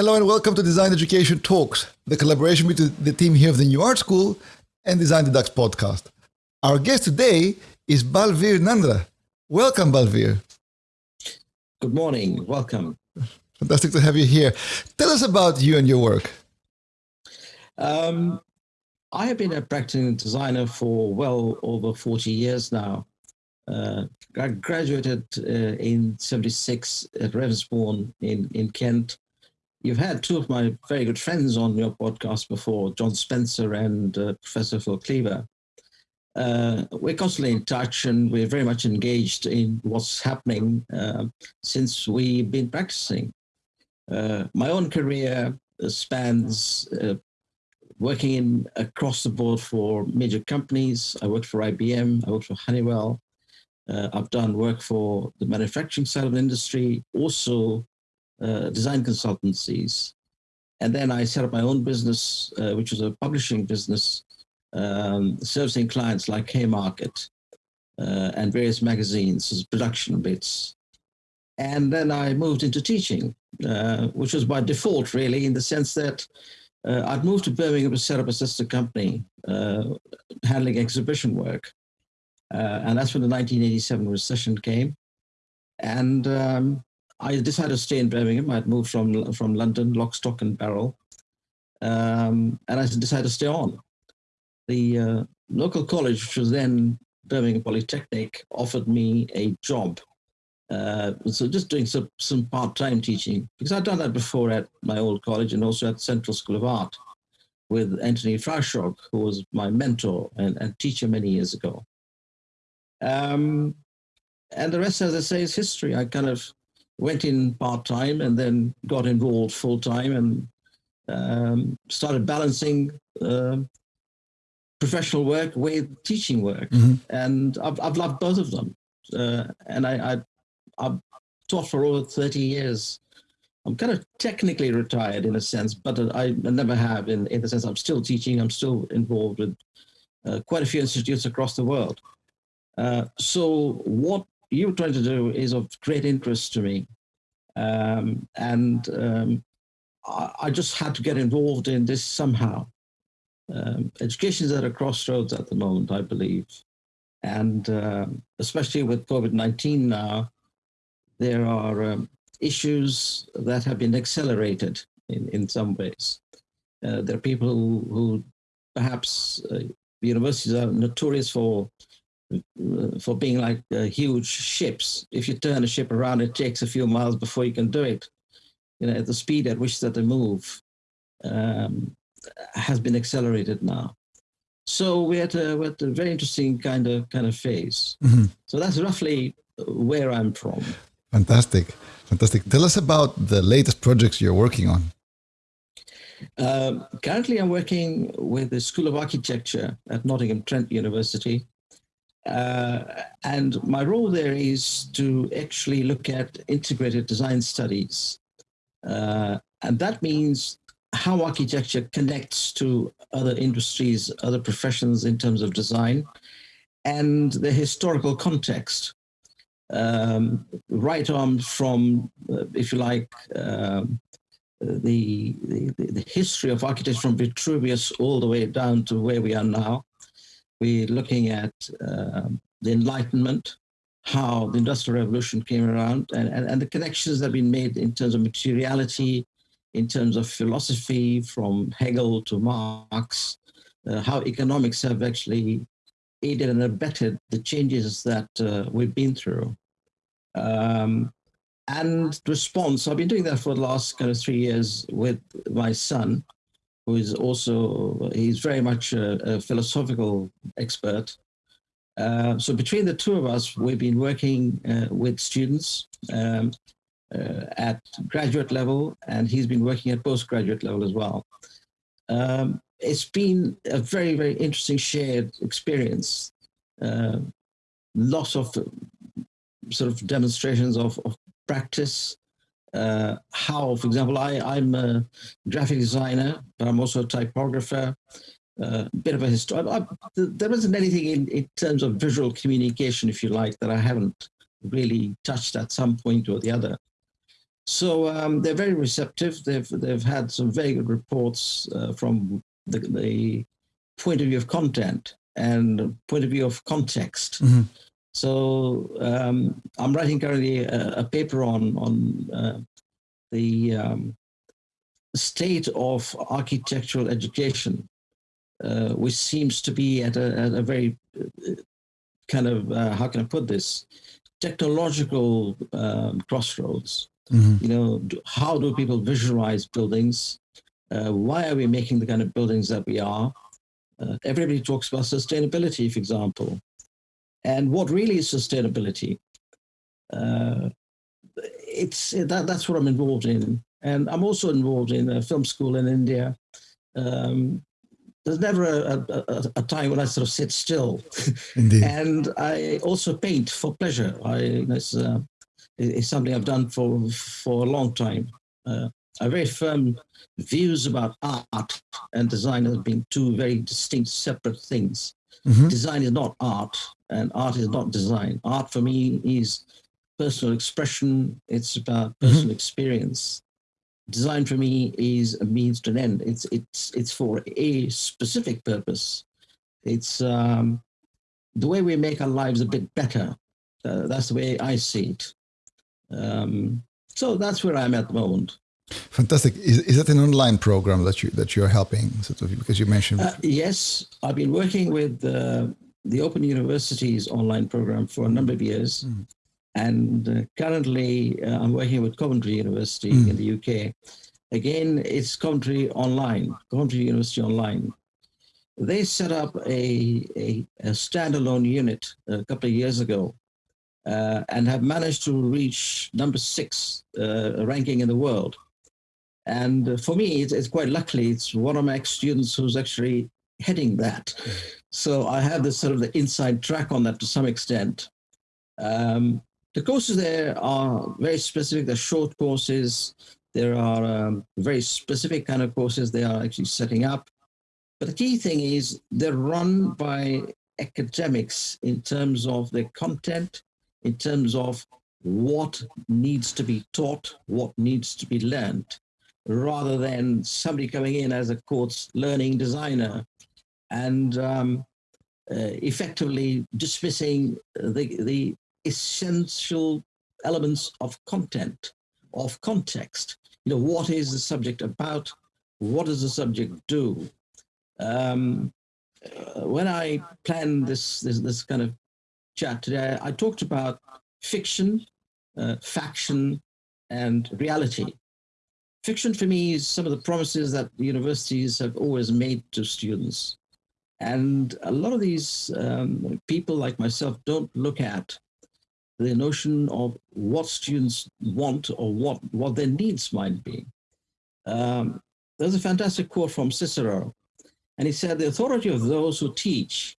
Hello and welcome to Design Education Talks, the collaboration between the team here of the New Art School and Design the Dux podcast. Our guest today is Balveer Nandra. Welcome, Balveer. Good morning. Welcome. Fantastic to have you here. Tell us about you and your work. Um, I have been a practicing designer for well over 40 years now. Uh, I graduated uh, in 76 at Ravensbourne in, in Kent. You've had two of my very good friends on your podcast before, John Spencer and uh, Professor Phil Cleaver. Uh, we're constantly in touch and we're very much engaged in what's happening uh, since we've been practicing. Uh, my own career spans working in across the board for major companies. I worked for IBM, I worked for Honeywell. Uh, I've done work for the manufacturing side of the industry, also uh, design consultancies. And then I set up my own business, uh, which was a publishing business, um, servicing clients like Haymarket uh, and various magazines as production bits. And then I moved into teaching, uh, which was by default, really, in the sense that uh, I'd moved to Birmingham to set up a sister company uh, handling exhibition work. And that's when the 1987 recession came. And um, I decided to stay in Birmingham. I'd moved from, from London, lock, stock and barrel. Um, and I decided to stay on. The uh, local college, which was then Birmingham Polytechnic, offered me a job uh, so just doing some, some part-time teaching, because I'd done that before at my old college and also at Central School of Art with Anthony Froshaug, who was my mentor and, and teacher many years ago. Um, and the rest, as I say, is history. I kind of went in part-time and then got involved full-time and um, started balancing uh, professional work with teaching work. Mm -hmm. And I've, I've loved both of them. Uh, and I, I, I've taught for over 30 years. I'm kind of technically retired in a sense, but I never have in, in the sense I'm still teaching. I'm still involved with uh, quite a few institutes across the world. Uh, so what you're trying to do is of great interest to me. Um, and um, I, I, just had to get involved in this somehow. Um, education is at a crossroads at the moment, I believe. And um, especially with COVID-19 now, there are um, issues that have been accelerated in, in some ways. Uh, there are people who, perhaps uh, universities are notorious for uh, for being like uh, huge ships. If you turn a ship around, it takes a few miles before you can do it. You know, at the speed at which that they move um, has been accelerated now. So we're at a, we're at a very interesting kind of kind of phase. Mm -hmm. So that's roughly where I'm from. Fantastic. Fantastic. Tell us about the latest projects you're working on. Um, currently, I'm working with the School of Architecture at Nottingham Trent University. Uh, and my role there is to actually look at integrated design studies. Uh, and that means how architecture connects to other industries, other professions in terms of design, and the historical context um, right on from, uh, if you like, um, the, the, the history of architecture from Vitruvius all the way down to where we are now. We're looking at uh, the Enlightenment, how the Industrial Revolution came around, and, and, and the connections that have been made in terms of materiality, in terms of philosophy from Hegel to Marx, uh, how economics have actually aided and abetted the changes that uh, we've been through. Um, and response, I've been doing that for the last kind of three years with my son, who is also, he's very much a, a philosophical expert. Uh, so between the two of us, we've been working uh, with students um, uh, at graduate level, and he's been working at postgraduate level as well. Um, it's been a very, very interesting shared experience. Uh, lots of sort of demonstrations of, of practice, uh, how, for example, I, I'm a graphic designer, but I'm also a typographer, a uh, bit of a history. there isn't anything in, in terms of visual communication, if you like, that I haven't really touched at some point or the other. So um, they're very receptive. They've they've had some very good reports uh, from the, the point of view of content and point of view of context. Mm-hmm. So um, I'm writing currently a, a paper on on uh, the um, state of architectural education, uh, which seems to be at a, at a very uh, kind of uh, how can I put this technological um, crossroads. Mm-hmm. You know, how do people visualize buildings? Uh, why are we making the kind of buildings that we are? Uh, everybody talks about sustainability, for example. And what really is sustainability? Uh, it's that, that's what I'm involved in. And I'm also involved in a film school in India. Um, there's never a, a, a, time when I sort of sit still. Indeed. and I also paint for pleasure. I, it's, uh, it's something I've done for, for a long time. Uh, I have very firm views about art and design as being two very distinct, separate things. Mm-hmm. Design is not art, and art is not design. Art for me is personal expression. It's about mm-hmm. personal mm-hmm. experience. Design for me is a means to an end. It's it's it's for a specific purpose. It's um, the way we make our lives a bit better. Uh, that's the way I see it. Um, so that's where I'm at the moment. Fantastic. Is, is that an online program that you that you're helping sort of because you mentioned? Uh, yes, I've been working with uh, the Open Universities online program for a number of years, mm. and uh, currently uh, I'm working with Coventry University mm. in the UK. Again, it's Coventry Online, Coventry University Online. They set up a, a, a standalone unit a couple of years ago uh, and have managed to reach number six uh, ranking in the world. And for me, it's, it's, quite luckily, it's one of my ex-students who's actually heading that. So I have this sort of the inside track on that to some extent. Um, the courses there are very specific. They're short courses. There are um, very specific kind of courses they are actually setting up. But the key thing is they're run by academics in terms of their content, in terms of what needs to be taught, what needs to be learned rather than somebody coming in as a course learning designer and um, uh, effectively dismissing the, the essential elements of content, of context. You know, what is the subject about? What does the subject do? Um, uh, when I planned this, this, this kind of chat today, I talked about fiction, uh, faction, and reality. Fiction for me is some of the promises that universities have always made to students. And a lot of these um, people like myself don't look at the notion of what students want or what, what their needs might be. Um, there's a fantastic quote from Cicero, and he said, the authority of those who teach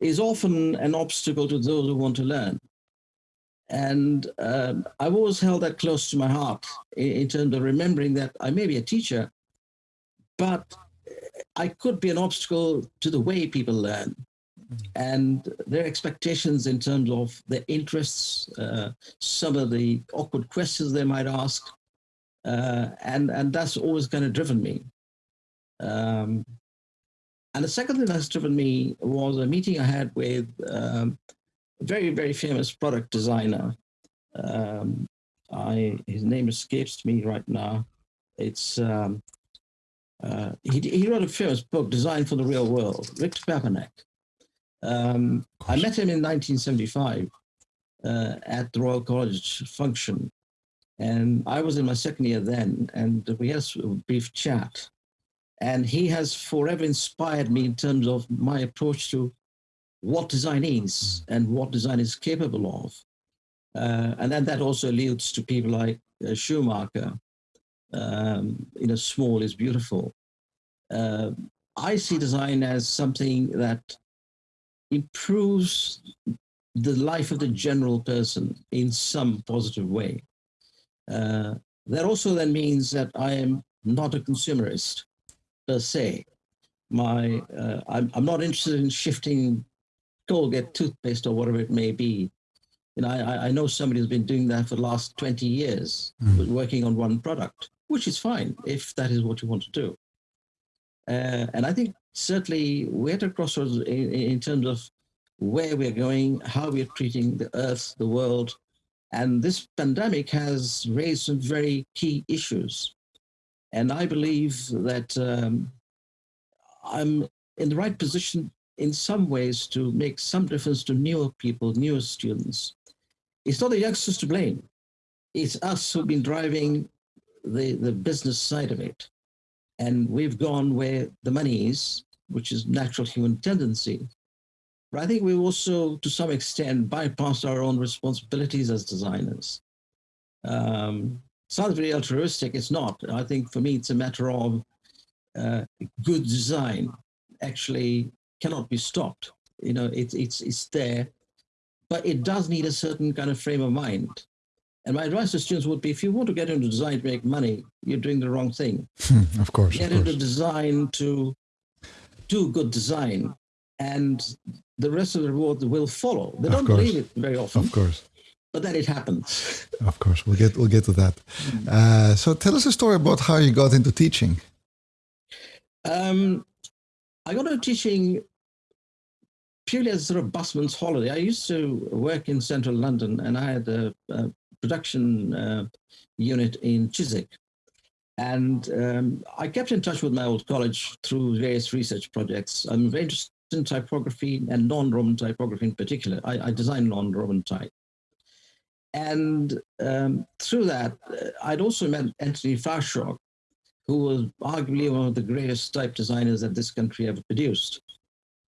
is often an obstacle to those who want to learn. And um, I've always held that close to my heart in, in, terms of remembering that I may be a teacher, but I could be an obstacle to the way people learn and their expectations in terms of their interests, uh, some of the awkward questions they might ask. Uh, and, and that's always kind of driven me. Um, and the second thing that's driven me was a meeting I had with um, very, very famous product designer. Um, I, his name escapes me right now. It's um, uh, he, he wrote a famous book, Design for the Real World, Victor Papanek. Um, I met him in 1975 uh, at the Royal College function, and I was in my second year then, and we had a brief chat. And he has forever inspired me in terms of my approach to what design is hmm. and what design is capable of. Uh, and then that also alludes to people like uh, Schumacher. Um, you know, small is beautiful. Uh, I see design as something that improves the life of the general person in some positive way. Uh, that also then means that I am not a consumerist per se. My, uh, I'm, I'm not interested in shifting Colgate toothpaste or whatever it may be. You know, I, I know somebody who's been doing that for the last 20 years, mm. working on one product, which is fine if that is what you want to do. Uh, and I think certainly we're at a crossroads in, in terms of where we're going, how we're treating the earth, the world. And this pandemic has raised some very key issues. And I believe that um, I'm in the right position in some ways to make some difference to newer people, newer students. It's not the youngsters to blame. It's us who've been driving the, the business side of it. And we've gone where the money is, which is natural human tendency. But I think we've also, to some extent, bypassed our own responsibilities as designers. Um, sounds very altruistic. It's not. I think for me, it's a matter of uh, good design actually cannot be stopped. You know, it's it's it's there, but it does need a certain kind of frame of mind. And my advice to students would be: if you want to get into design to make money, you're doing the wrong thing. of course. Get of into design to do good design, and the rest of the reward will follow. They don't believe it very often. Of course. But then it happens. Of course, we'll get we'll get to that. Mm. Uh, so tell us a story about how you got into teaching. Um, I got into teaching purely as a sort of busman's holiday. I used to work in central London, and I had a, a production uh, unit in Chiswick. And um, I kept in touch with my old college through various research projects. I'm very interested in typography and non-Roman typography in particular. I, I design non-Roman type. And um, through that, uh, I'd also met Anthony Froshaug, who was arguably one of the greatest type designers that this country ever produced.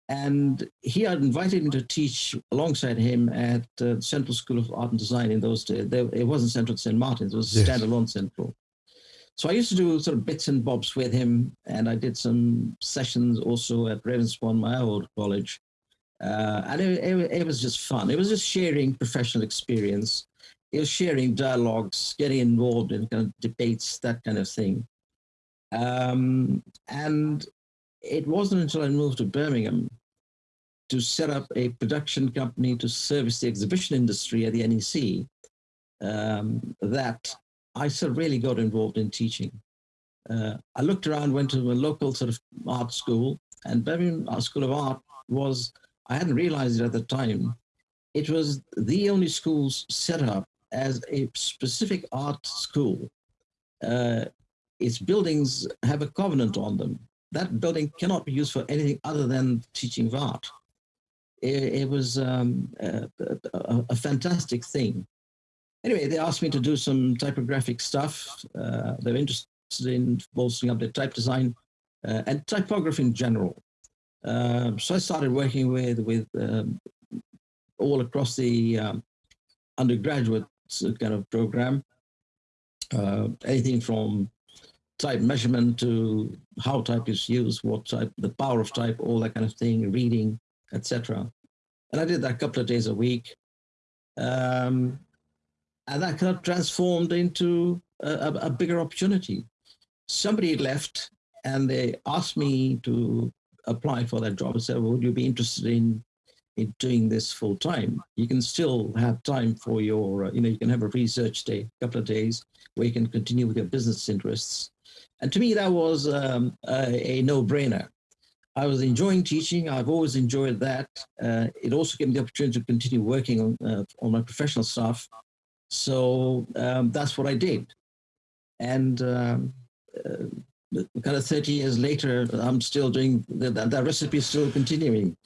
And he had invited me to teach alongside him at uh, Central School of Art and Design in those days. There, it wasn't Central St. Martin's, it was yes. standalone Central. So I used to do sort of bits and bobs with him, and I did some sessions also at Ravensbourne, my old college. Uh, and it, it, it, was just fun. It was just sharing professional experience. It was sharing dialogues, getting involved in kind of debates, that kind of thing. Um, and it wasn't until I moved to Birmingham to set up a production company to service the exhibition industry at the NEC um, that I sort of really got involved in teaching. Uh, I looked around, went to a local sort of art school, and Birmingham School of Art was, I hadn't realized it at the time, it was the only school set up as a specific art school. Uh, its buildings have a covenant on them that building cannot be used for anything other than teaching of art. It, it was um, a, a, a, fantastic thing. Anyway, they asked me to do some typographic stuff. Uh, they're interested in bolstering up their type design uh, and typography in general. Uh, so I started working with with um, all across the um, undergraduate kind of program. Uh, anything from type measurement to how type is used, what type, the power of type, all that kind of thing, reading, etc. And I did that a couple of days a week. Um, and that kind of transformed into a, a, bigger opportunity. Somebody left and they asked me to apply for that job. I said, would you be interested in, in doing this full time? You can still have time for your, you know, you can have a research day, a couple of days where you can continue with your business interests and to me, that was um, a, a no-brainer. I was enjoying teaching. I've always enjoyed that. Uh, it also gave me the opportunity to continue working on, uh, on my professional stuff. So um, that's what I did. And um, uh, kind of 30 years later, I'm still doing, that, that recipe is still continuing.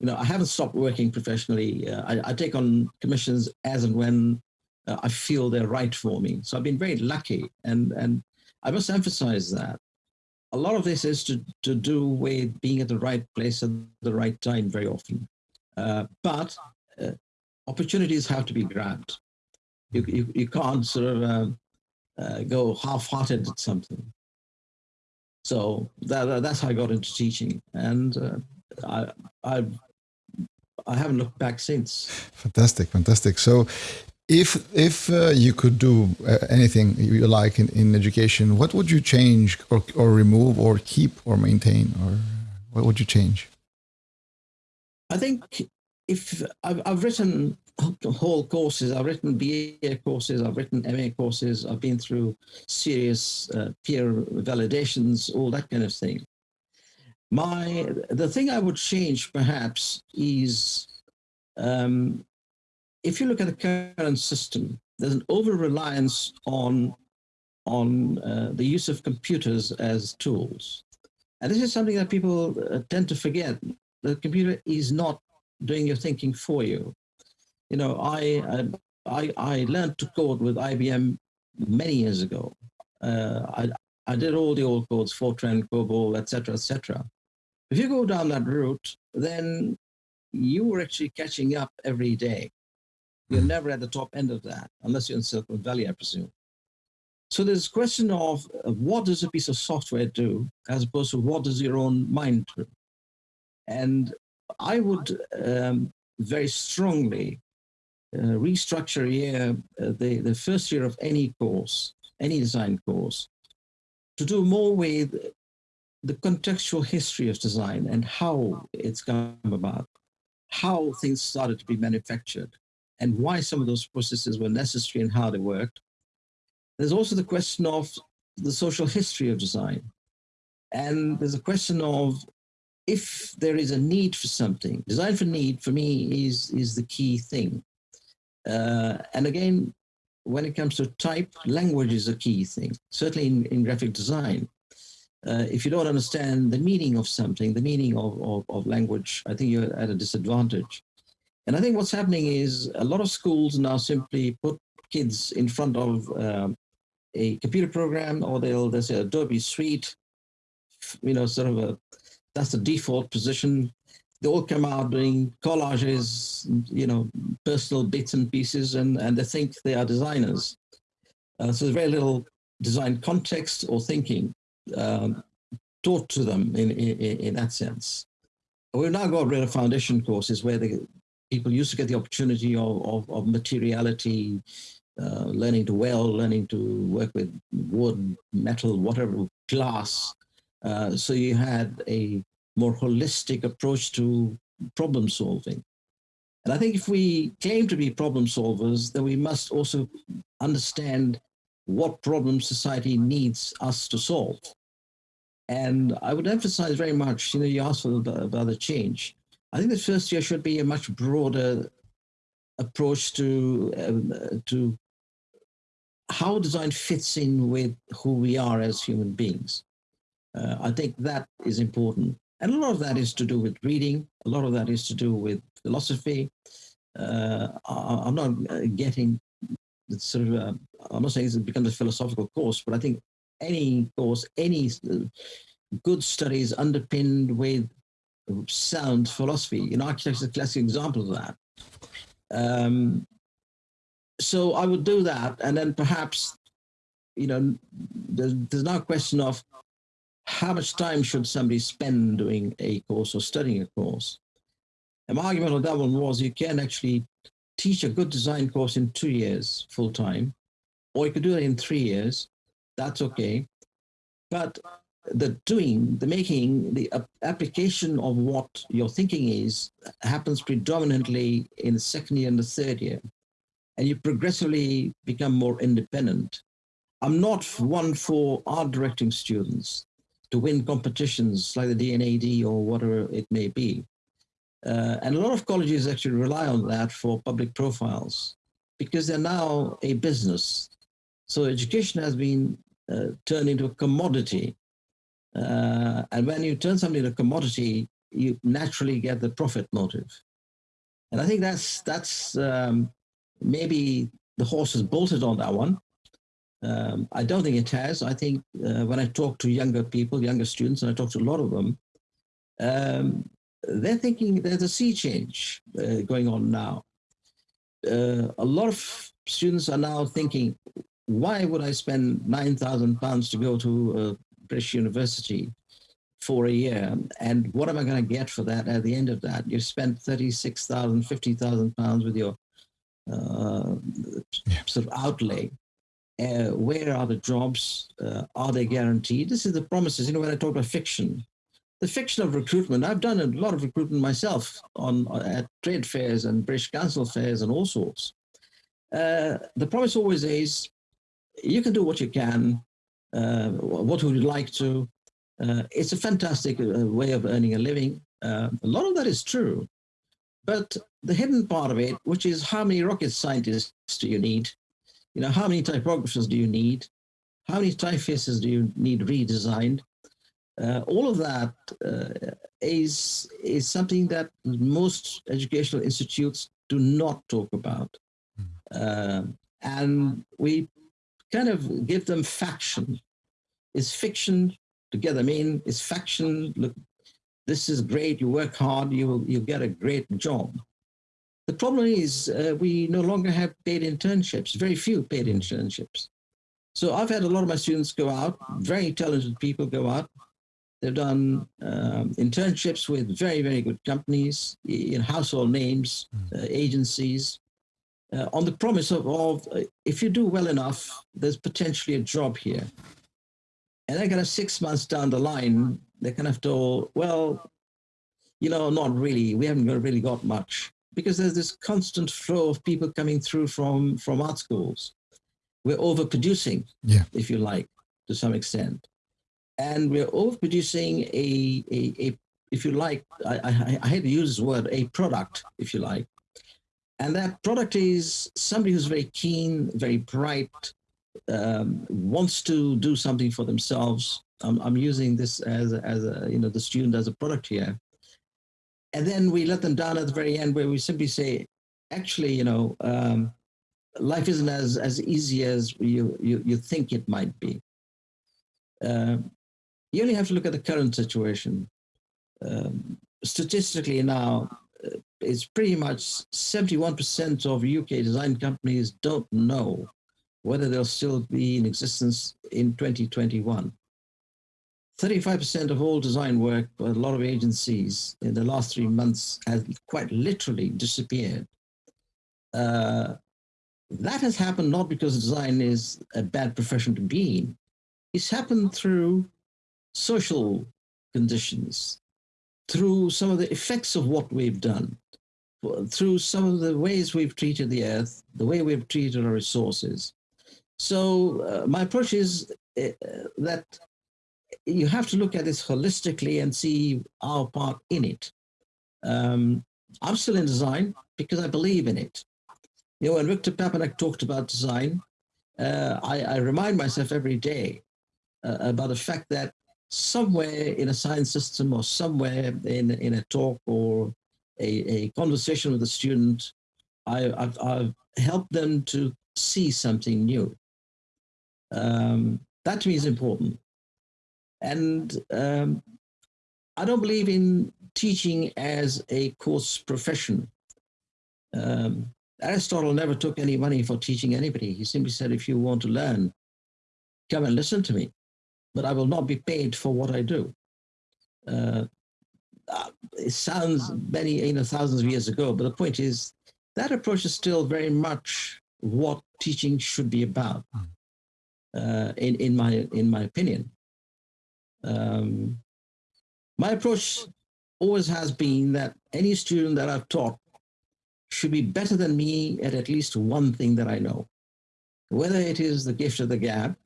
You know, I haven't stopped working professionally. Uh, I, I, take on commissions as and when uh, I feel they're right for me. So I've been very lucky. And, and I must emphasize that. A lot of this is to, to do with being at the right place at the right time very often. Uh, but uh, opportunities have to be grabbed. You, you, you can't sort of uh, uh go half-hearted at something. So that, that's how I got into teaching. And uh, I, I, I haven't looked back since. Fantastic, fantastic. So if if uh, you could do uh, anything you like in, in education, what would you change or, or remove or keep or maintain or what would you change? I think if I've, I've written whole courses. I've written BA courses, I've written MA courses, I've been through serious uh, peer validations, all that kind of thing. My the thing I would change perhaps is um, if you look at the current system, there's an over reliance on on uh, the use of computers as tools, and this is something that people uh, tend to forget. The computer is not doing your thinking for you. You know, I I I learned to code with IBM many years ago. Uh, I I did all the old codes, Fortran, COBOL, etc., etc. If you go down that route, then you were actually catching up every day. You're hmm. never at the top end of that, unless you're in Silicon Valley, I presume. So there's a question of uh, what does a piece of software do, as opposed to what does your own mind do. And I would um, very strongly uh, restructure year, uh, the, the first year of any course, any design course, to do more with the contextual history of design and how it's come about, how things started to be manufactured, and why some of those processes were necessary and how they worked. There's also the question of the social history of design. And there's a question of if there is a need for something, design for need for me is, is the key thing. Uh, and again, when it comes to type, language is a key thing, certainly in, in graphic design uh, if you don't understand the meaning of something, the meaning of, of, of, language, I think you're at a disadvantage. And I think what's happening is a lot of schools now simply put kids in front of um, a computer program or they'll, they'll say Adobe Suite, you know, sort of a, that's the default position. They all come out doing collages, you know, personal bits and pieces, and, and they think they are designers. Uh, so there's very little design context or thinking um, taught to them in, in, in that sense. We've now got rid of foundation courses where the people used to get the opportunity of, of, of materiality, uh, learning to weld, learning to work with wood, metal, whatever, glass. Uh, so you had a more holistic approach to problem solving. And I think if we claim to be problem solvers, then we must also understand what problems society needs us to solve. And I would emphasize very much, you know, you asked about, about the change. I think the first year should be a much broader approach to um, to how design fits in with who we are as human beings. Uh, I think that is important. And a lot of that is to do with reading. A lot of that is to do with philosophy. Uh, I, am not uh, getting sort of, uh, I'm not saying it becomes a philosophical course, but I think any course, any good studies underpinned with sound philosophy. You know, architecture is a classic example of that. Um, so I would do that, and then perhaps, you know, there's, there's now a question of how much time should somebody spend doing a course or studying a course. And my argument on that one was you can actually teach a good design course in two years full time, or you could do it in three years, that's okay. But the doing, the making, the application of what your thinking is happens predominantly in the second year and the third year. And you progressively become more independent. I'm not one for art directing students to win competitions like the D&AD or whatever it may be. Uh, and a lot of colleges actually rely on that for public profiles because they're now a business. So education has been uh, turned into a commodity. Uh, and when you turn something into a commodity, you naturally get the profit motive. And I think that's that's um, maybe the horse has bolted on that one. Um, I don't think it has. I think uh, when I talk to younger people, younger students, and I talk to a lot of them, um, they're thinking there's a sea change uh, going on now. Uh, a lot of students are now thinking, why would I spend 9,000 pounds to go to British university for a year? And what am I going to get for that at the end of that? You've spent 36,000, 50,000 pounds with your uh, yeah. sort of outlay. Uh, where are the jobs? Uh, are they guaranteed? This is the promises. You know, when I talk about fiction, the fiction of recruitment. I've done a lot of recruitment myself on at trade fairs and British Council fairs and all sorts. Uh, the promise always is, you can do what you can. Uh, what would you like to? Uh, it's a fantastic uh, way of earning a living. A lot of that is true, but the hidden part of it, which is how many rocket scientists do you need? You know, how many typographers do you need? How many typefaces do you need redesigned? Uh, all of that uh, is is something that most educational institutes do not talk about, uh, and we kind of give them faction. Is fiction together? I mean, is faction? Look, this is great. You work hard. You you get a great job. The problem is uh, we no longer have paid internships. Very few paid internships. So I've had a lot of my students go out. Very talented people go out They've done um, internships with very, very good companies in household names, hmm. uh, agencies, uh, on the promise of, of uh, if you do well enough, there's potentially a job here. And then kind of six months down the line, they kind of told, well, you know, not really. We haven't really got much because there's this constant flow of people coming through from from art schools. We're overproducing, yeah. if you like, to some extent and we're overproducing a, a, a if you like, I, I, I hate to use this word, a product, if you like. And that product is somebody who's very keen, very bright, um, wants to do something for themselves. I'm, I'm using this as, as a, you know, the student as a product here. And then we let them down at the very end where we simply say, actually, you know, um, life isn't as, as easy as you, you, you think it might be. Uh, you only have to look at the current situation. Um, statistically now, it's pretty much 71% of UK design companies don't know whether they'll still be in existence in 2021. 35% of all design work by a lot of agencies in the last three months has quite literally disappeared. Uh, that has happened not because design is a bad profession to be in. It's happened through social conditions, through some of the effects of what we've done, through some of the ways we've treated the earth, the way we've treated our resources. So uh, my approach is uh, that you have to look at this holistically and see our part in it. Um, I'm still in design because I believe in it. You know, when Victor Papanek talked about design, uh, I, I, remind myself every day uh, about the fact that somewhere in a science system or somewhere in, in a talk or a, a conversation with a student, I, have I've helped them to see something new. Um, that to me is important. And um, I don't believe in teaching as a course profession. Um, Aristotle never took any money for teaching anybody. He simply said, if you want to learn, come and listen to me but I will not be paid for what I do. Uh, uh, it sounds many, you know, thousands of years ago, but the point is that approach is still very much what teaching should be about, hmm. uh, in, in, my, in my opinion. Um, my approach always has been that any student that I've taught should be better than me at at least one thing that I know, whether it is the gift of the gab,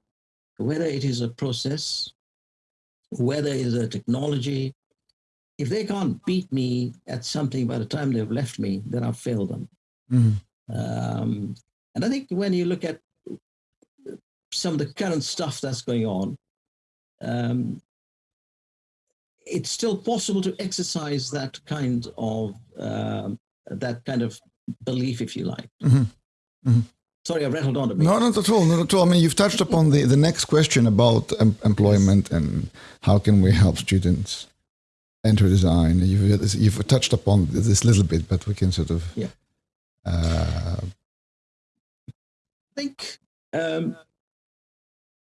whether it is a process, whether it is a technology, if they can't beat me at something by the time they've left me, then I've failed them. Mm. Um, and I think when you look at some of the current stuff that's going on, um, it's still possible to exercise that kind of uh, that kind of belief, if you like. Mm-hmm. Mm-hmm. Sorry, I rattled on a bit. No, not at all. Not at all. I mean, you've touched upon the, the next question about em employment and how can we help students enter design. You've, you've touched upon this little bit, but we can sort of. Yeah. Uh, I think um,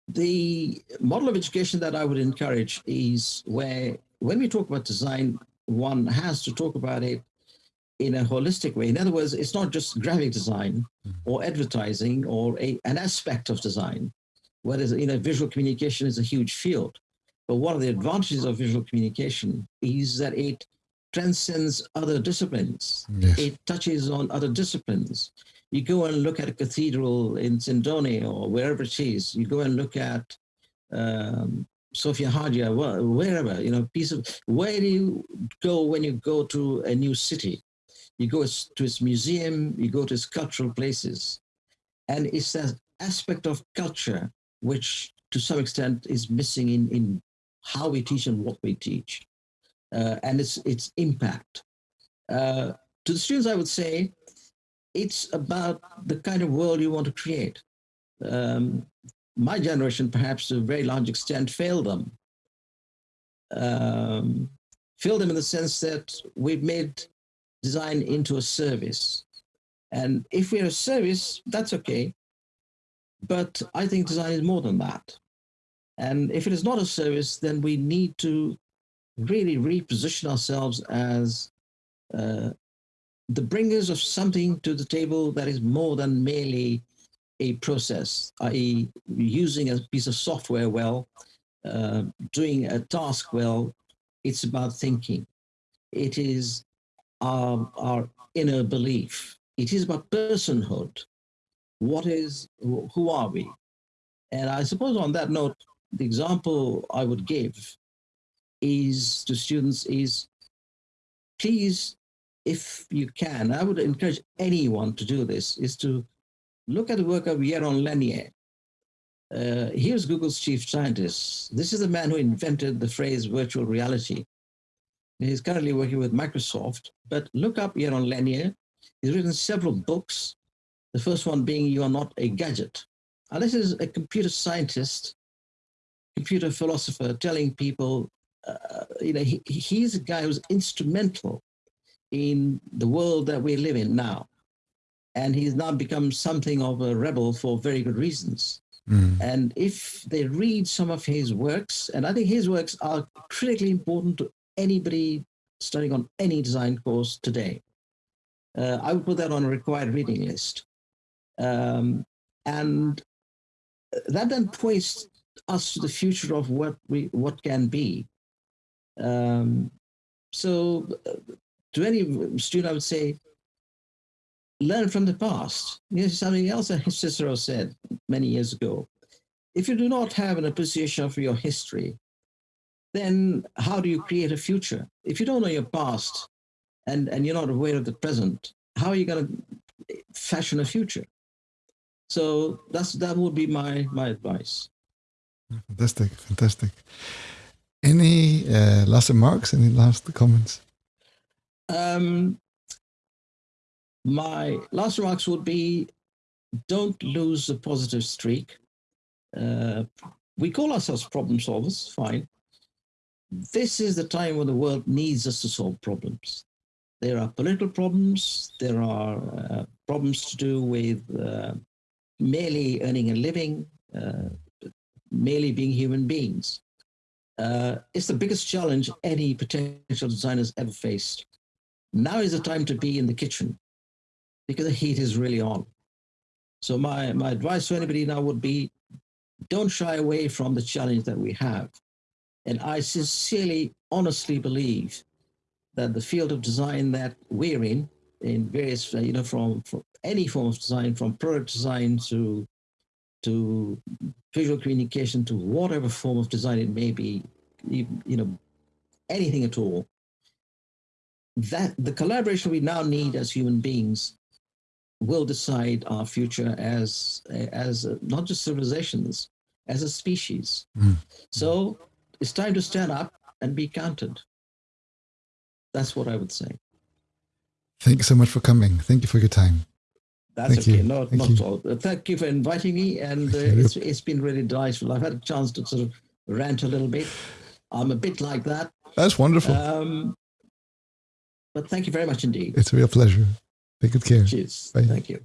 the model of education that I would encourage is where, when we talk about design, one has to talk about it in a holistic way. In other words, it's not just graphic design mm-hmm. or advertising or a, an aspect of design, whereas you know visual communication is a huge field. But one of the advantages of visual communication is that it transcends other disciplines. Yes. It touches on other disciplines. You go and look at a cathedral in Sindone or wherever it is. You go and look at um, Sofia Hagia, wherever, you know, piece of, where do you go when you go to a new city? You go to his museum, you go to his cultural places. And it's that aspect of culture which to some extent is missing in, in how we teach and what we teach. Uh, and its, its impact. Uh, to the students, I would say, it's about the kind of world you want to create. Um, my generation, perhaps to a very large extent, failed them. Um, failed them in the sense that we've made design into a service. And if we're a service, that's okay. But I think design is more than that. And if it is not a service, then we need to really reposition ourselves as uh, the bringers of something to the table that is more than merely a process, i.e. using a piece of software well, uh, doing a task well, it's about thinking. It is our, our inner belief. It is about personhood. What is, who are we? And I suppose on that note, the example I would give is to students is please, if you can, I would encourage anyone to do this, is to look at the work of Jaron Lanier. Uh, here's Google's chief scientist. This is the man who invented the phrase virtual reality. He's currently working with Microsoft, but look up Jaron Lanier. He's written several books. The first one being You Are Not a Gadget. And this is a computer scientist, computer philosopher telling people uh, you know, he, he's a guy who's instrumental in the world that we live in now. And he's now become something of a rebel for very good reasons. Mm. And if they read some of his works, and I think his works are critically important to anybody studying on any design course today, uh, I would put that on a required reading list. Um, and that then points us to the future of what we what can be. Um, so uh, to any student, I would say, learn from the past. Here's something else that Cicero said many years ago. If you do not have an appreciation for your history, then how do you create a future? If you don't know your past and, and you're not aware of the present, how are you going to fashion a future? So that's that would be my my advice. Fantastic, fantastic. Any uh, last remarks? Any last comments? Um, my last remarks would be don't lose the positive streak. Uh, we call ourselves problem solvers, fine. This is the time when the world needs us to solve problems. There are political problems, there are uh, problems to do with uh, merely earning a living, uh, merely being human beings. Uh, it's the biggest challenge any potential designers ever faced. Now is the time to be in the kitchen because the heat is really on. So my, my advice to anybody now would be, don't shy away from the challenge that we have. And I sincerely, honestly believe that the field of design that we're in, in various, you know, from, from any form of design, from product design to to visual communication to whatever form of design it may be, you, you know, anything at all, that the collaboration we now need as human beings will decide our future as as not just civilizations, as a species. Mm. So it's time to stand up and be counted. That's what I would say. Thank you so much for coming. Thank you for your time. That's Thank okay. You. No, Thank not you. all. Thank you for inviting me, and uh, it's, it's been really delightful. I've had a chance to sort of rant a little bit. I'm a bit like that. That's wonderful. Um, but thank you very much indeed. It's a real pleasure. Take good care. Cheers. Bye. Thank you.